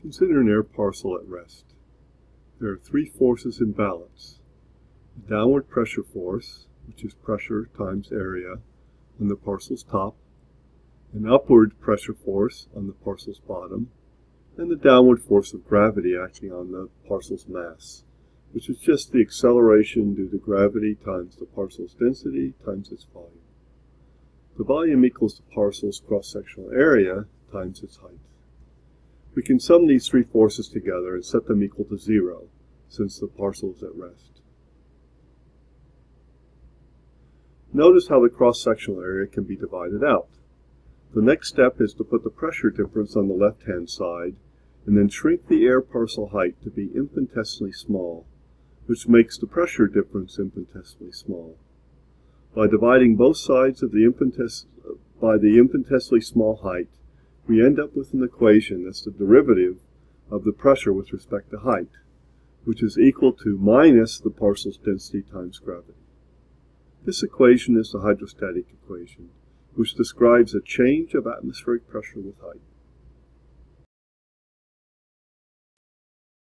Consider an air parcel at rest. There are three forces in balance. The downward pressure force, which is pressure times area on the parcel's top, an upward pressure force on the parcel's bottom, and the downward force of gravity acting on the parcel's mass, which is just the acceleration due to gravity times the parcel's density times its volume. The volume equals the parcel's cross-sectional area times its height. We can sum these three forces together and set them equal to zero, since the parcel is at rest. Notice how the cross-sectional area can be divided out. The next step is to put the pressure difference on the left-hand side, and then shrink the air parcel height to be infinitesimally small, which makes the pressure difference infinitesimally small. By dividing both sides of the by the infinitesimally small height, we end up with an equation that's the derivative of the pressure with respect to height, which is equal to minus the parcel's density times gravity. This equation is the hydrostatic equation, which describes a change of atmospheric pressure with height.